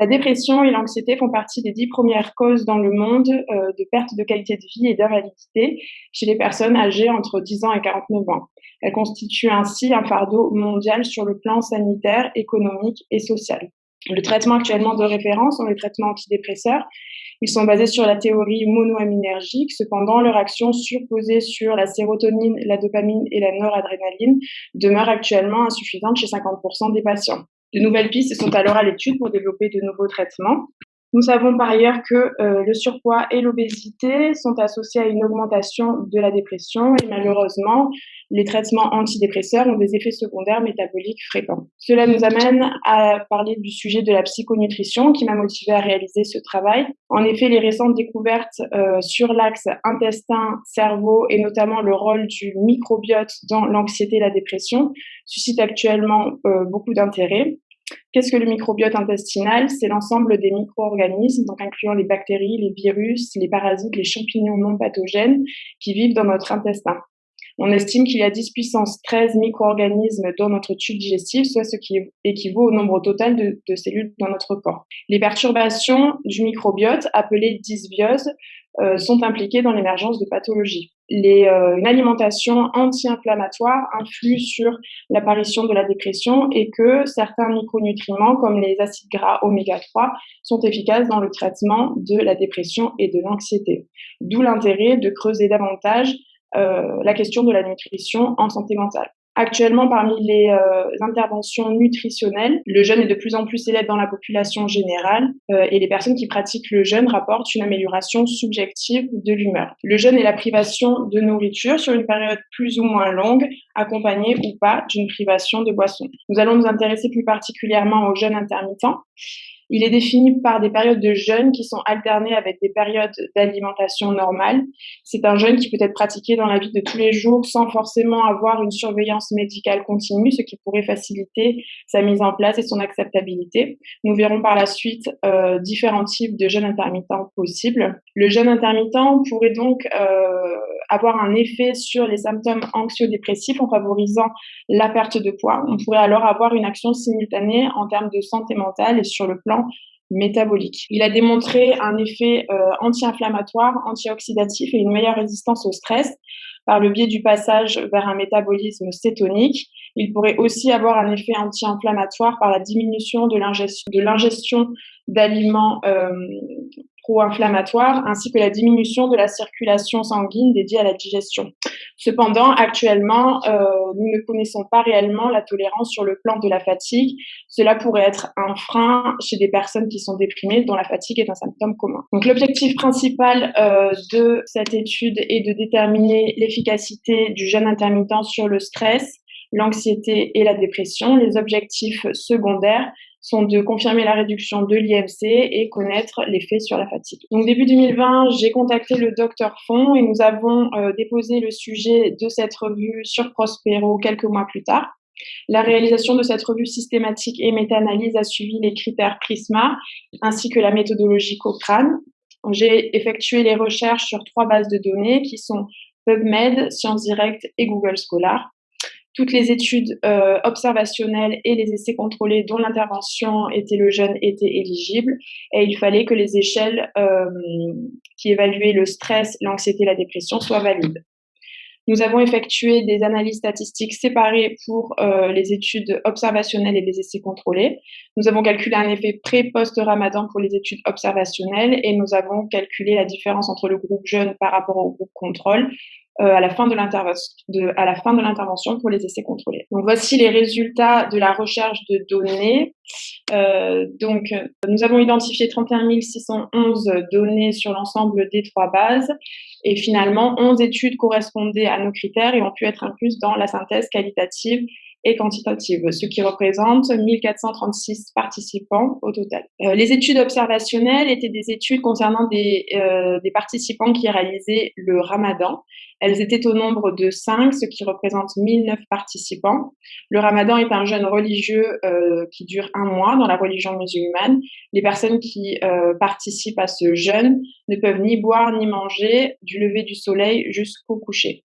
La dépression et l'anxiété font partie des dix premières causes dans le monde euh, de perte de qualité de vie et d'invalidité chez les personnes âgées entre 10 ans et 49 ans. Elles constituent ainsi un fardeau mondial sur le plan sanitaire, économique et social. Le traitement actuellement de référence sont les traitements antidépresseurs. Ils sont basés sur la théorie monoaminergique. Cependant, leur action surposée sur la sérotonine, la dopamine et la noradrénaline demeure actuellement insuffisante chez 50% des patients. De nouvelles pistes sont alors à l'étude pour développer de nouveaux traitements. Nous savons par ailleurs que euh, le surpoids et l'obésité sont associés à une augmentation de la dépression et malheureusement, les traitements antidépresseurs ont des effets secondaires métaboliques fréquents. Cela nous amène à parler du sujet de la psychonutrition qui m'a motivé à réaliser ce travail. En effet, les récentes découvertes euh, sur l'axe intestin-cerveau et notamment le rôle du microbiote dans l'anxiété et la dépression suscitent actuellement euh, beaucoup d'intérêt. Qu'est-ce que le microbiote intestinal? C'est l'ensemble des micro-organismes, donc incluant les bactéries, les virus, les parasites, les champignons non pathogènes qui vivent dans notre intestin. On estime qu'il y a 10 puissance 13 micro-organismes dans notre tube digestif, soit ce qui équivaut au nombre total de, cellules dans notre corps. Les perturbations du microbiote, appelées dysbioses, euh, sont impliquées dans l'émergence de pathologies. Les, euh, une alimentation anti-inflammatoire influe sur l'apparition de la dépression et que certains micronutriments comme les acides gras oméga 3 sont efficaces dans le traitement de la dépression et de l'anxiété. D'où l'intérêt de creuser davantage euh, la question de la nutrition en santé mentale. Actuellement, parmi les euh, interventions nutritionnelles, le jeûne est de plus en plus célèbre dans la population générale euh, et les personnes qui pratiquent le jeûne rapportent une amélioration subjective de l'humeur. Le jeûne est la privation de nourriture sur une période plus ou moins longue, accompagnée ou pas d'une privation de boisson. Nous allons nous intéresser plus particulièrement au jeûne intermittent. Il est défini par des périodes de jeûne qui sont alternées avec des périodes d'alimentation normale. C'est un jeûne qui peut être pratiqué dans la vie de tous les jours sans forcément avoir une surveillance médicale continue, ce qui pourrait faciliter sa mise en place et son acceptabilité. Nous verrons par la suite euh, différents types de jeûne intermittent possibles. Le jeûne intermittent pourrait donc euh, avoir un effet sur les symptômes anxio-dépressifs en favorisant la perte de poids. On pourrait alors avoir une action simultanée en termes de santé mentale et sur le plan métabolique. Il a démontré un effet euh, anti-inflammatoire, antioxydatif et une meilleure résistance au stress par le biais du passage vers un métabolisme cétonique. Il pourrait aussi avoir un effet anti-inflammatoire par la diminution de l'ingestion d'aliments euh, pro-inflammatoires ainsi que la diminution de la circulation sanguine dédiée à la digestion. Cependant, actuellement, euh, nous ne connaissons pas réellement la tolérance sur le plan de la fatigue. Cela pourrait être un frein chez des personnes qui sont déprimées dont la fatigue est un symptôme commun. Donc l'objectif principal euh, de cette étude est de déterminer l'efficacité du jeûne intermittent sur le stress, l'anxiété et la dépression. Les objectifs secondaires sont de confirmer la réduction de l'IMC et connaître l'effet sur la fatigue. Donc début 2020, j'ai contacté le docteur Font et nous avons euh, déposé le sujet de cette revue sur Prospero quelques mois plus tard. La réalisation de cette revue systématique et méta-analyse a suivi les critères PRISMA ainsi que la méthodologie Cochrane. J'ai effectué les recherches sur trois bases de données qui sont PubMed, Sciences Direct et Google Scholar toutes les études euh, observationnelles et les essais contrôlés dont l'intervention était le jeune étaient éligibles et il fallait que les échelles euh, qui évaluaient le stress, l'anxiété, la dépression soient valides. Nous avons effectué des analyses statistiques séparées pour euh, les études observationnelles et les essais contrôlés. Nous avons calculé un effet pré-post-ramadan pour les études observationnelles et nous avons calculé la différence entre le groupe jeune par rapport au groupe contrôle à la fin de l'intervention pour les essais contrôlés. Donc voici les résultats de la recherche de données. Euh, donc nous avons identifié 31 611 données sur l'ensemble des trois bases et finalement 11 études correspondaient à nos critères et ont pu être incluses dans la synthèse qualitative et quantitative, ce qui représente 1436 participants au total. Euh, les études observationnelles étaient des études concernant des, euh, des participants qui réalisaient le ramadan. Elles étaient au nombre de 5, ce qui représente 1009 participants. Le ramadan est un jeûne religieux euh, qui dure un mois dans la religion musulmane. Les personnes qui euh, participent à ce jeûne ne peuvent ni boire ni manger du lever du soleil jusqu'au coucher.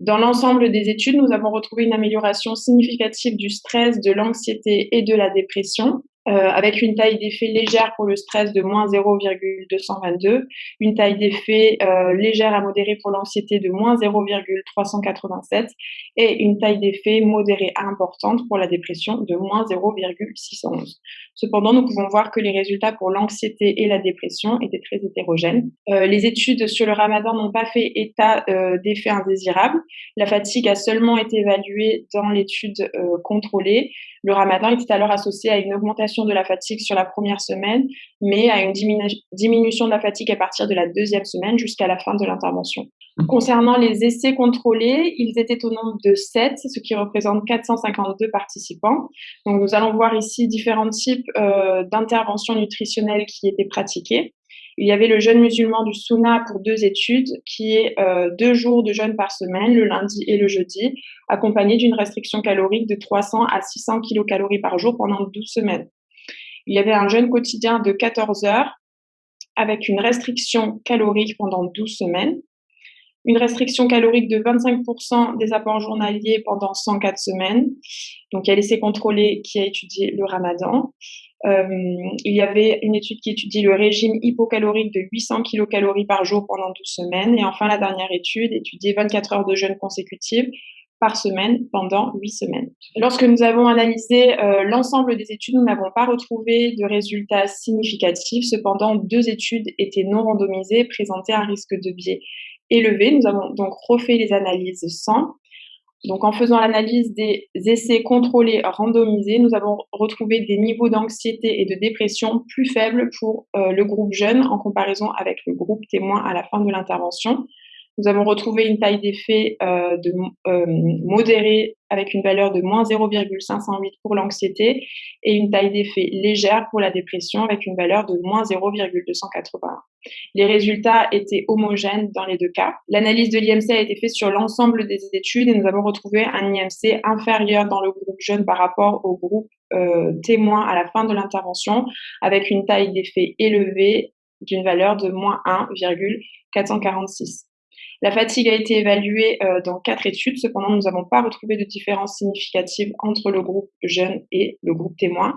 Dans l'ensemble des études, nous avons retrouvé une amélioration significative du stress, de l'anxiété et de la dépression. Euh, avec une taille d'effet légère pour le stress de moins 0,222, une taille d'effet euh, légère à modérée pour l'anxiété de moins 0,387 et une taille d'effet modérée à importante pour la dépression de moins 0,611. Cependant, nous pouvons voir que les résultats pour l'anxiété et la dépression étaient très hétérogènes. Euh, les études sur le ramadan n'ont pas fait état d'effets indésirables. La fatigue a seulement été évaluée dans l'étude contrôlée. Le ramadan était alors associé à une augmentation de la fatigue sur la première semaine, mais à une diminution de la fatigue à partir de la deuxième semaine jusqu'à la fin de l'intervention. Concernant les essais contrôlés, ils étaient au nombre de 7, ce qui représente 452 participants. Donc, nous allons voir ici différents types euh, d'interventions nutritionnelles qui étaient pratiquées. Il y avait le jeûne musulman du Sunna pour deux études, qui est euh, deux jours de jeûne par semaine, le lundi et le jeudi, accompagné d'une restriction calorique de 300 à 600 kilocalories par jour pendant 12 semaines. Il y avait un jeûne quotidien de 14 heures avec une restriction calorique pendant 12 semaines une restriction calorique de 25% des apports journaliers pendant 104 semaines. Donc, il y a l'essai contrôlé qui a étudié le ramadan. Euh, il y avait une étude qui étudie le régime hypocalorique de 800 kilocalories par jour pendant 12 semaines. Et enfin, la dernière étude étudiait 24 heures de jeûne consécutives par semaine pendant 8 semaines. Lorsque nous avons analysé euh, l'ensemble des études, nous n'avons pas retrouvé de résultats significatifs. Cependant, deux études étaient non randomisées, présentaient un risque de biais élevé. Nous avons donc refait les analyses sans. Donc, en faisant l'analyse des essais contrôlés randomisés, nous avons retrouvé des niveaux d'anxiété et de dépression plus faibles pour euh, le groupe jeune en comparaison avec le groupe témoin à la fin de l'intervention. Nous avons retrouvé une taille d'effet euh, de, euh, modérée avec une valeur de moins 0,508 pour l'anxiété et une taille d'effet légère pour la dépression avec une valeur de moins 0,281. Les résultats étaient homogènes dans les deux cas. L'analyse de l'IMC a été faite sur l'ensemble des études et nous avons retrouvé un IMC inférieur dans le groupe jeune par rapport au groupe euh, témoin à la fin de l'intervention avec une taille d'effet élevée d'une valeur de moins 1,446. La fatigue a été évaluée euh, dans quatre études. Cependant, nous n'avons pas retrouvé de différence significative entre le groupe jeune et le groupe témoin.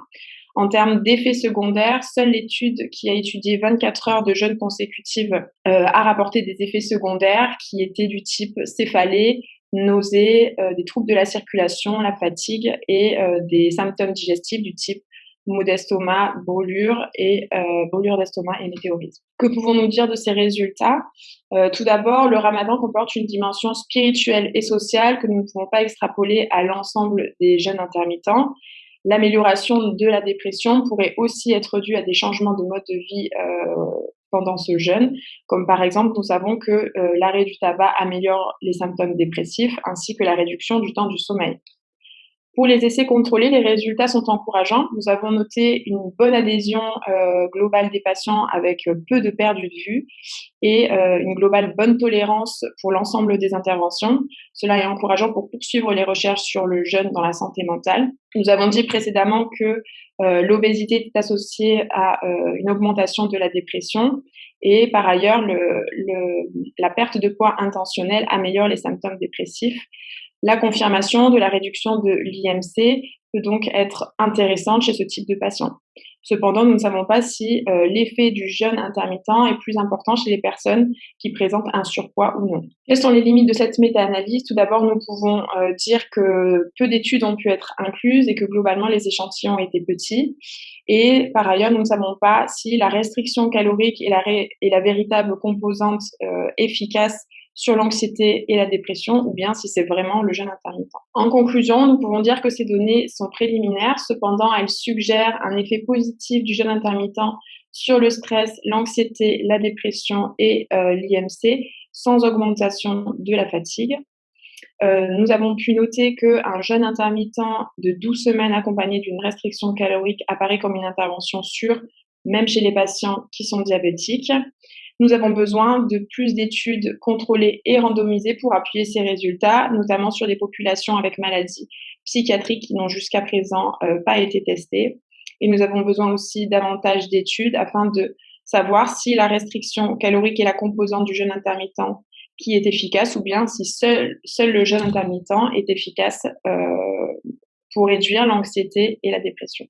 En termes d'effets secondaires, seule l'étude qui a étudié 24 heures de jeûne consécutive euh, a rapporté des effets secondaires qui étaient du type céphalée, nausées, euh, des troubles de la circulation, la fatigue et des symptômes digestifs du type maux d'estomac, brûlure et euh, d'estomac et météorisme. Que pouvons-nous dire de ces résultats? Euh, Tout d'abord, le ramadan comporte une dimension spirituelle et sociale que nous ne pouvons pas extrapoler à l'ensemble des jeunes intermittents. L'amélioration de la dépression pourrait aussi être due à des changements de mode de vie euh, pendant ce jeûne, comme par exemple nous savons que euh, l'arrêt du tabac améliore les symptômes dépressifs ainsi que la réduction du temps du sommeil. Pour les essais contrôlés, les résultats sont encourageants. Nous avons noté une bonne adhésion euh, globale des patients avec euh, peu de pertes de vue et euh, une globale bonne tolérance pour l'ensemble des interventions. Cela est encourageant pour poursuivre les recherches sur le jeûne dans la santé mentale. Nous avons dit précédemment que l'obésité est associée à une augmentation de la dépression et par ailleurs, le, le, la perte de poids intentionnelle améliore les symptômes dépressifs. La confirmation de la réduction de l'IMC peut donc être intéressante chez ce type de patient. Cependant, nous ne savons pas si euh, l'effet du jeûne intermittent est plus important chez les personnes qui présentent un surpoids ou non. Quelles sont les limites de cette méta-analyse? Tout d'abord, nous pouvons euh, dire que peu d'études ont pu être incluses et que globalement les échantillons étaient petits. Et par ailleurs, nous ne savons pas si la restriction calorique est la, véritable composante euh, efficace sur l'anxiété et la dépression ou bien si c'est vraiment le jeûne intermittent. En conclusion, nous pouvons dire que ces données sont préliminaires, cependant elles suggèrent un effet positif du jeûne intermittent sur le stress, l'anxiété, la dépression et euh, l'IMC sans augmentation de la fatigue. Euh, nous avons pu noter qu'un jeûne intermittent de 12 semaines accompagné d'une restriction calorique apparaît comme une intervention sûre, même chez les patients qui sont diabétiques. Nous avons besoin de plus d'études contrôlées et randomisées pour appuyer ces résultats, notamment sur des populations avec maladies psychiatriques qui n'ont jusqu'à présent euh, pas été testées. Et nous avons besoin aussi davantage d'études afin de savoir si la restriction calorique est la composante du jeûne intermittent qui est efficace ou bien si seul, le jeûne intermittent est efficace euh, pour réduire l'anxiété et la dépression.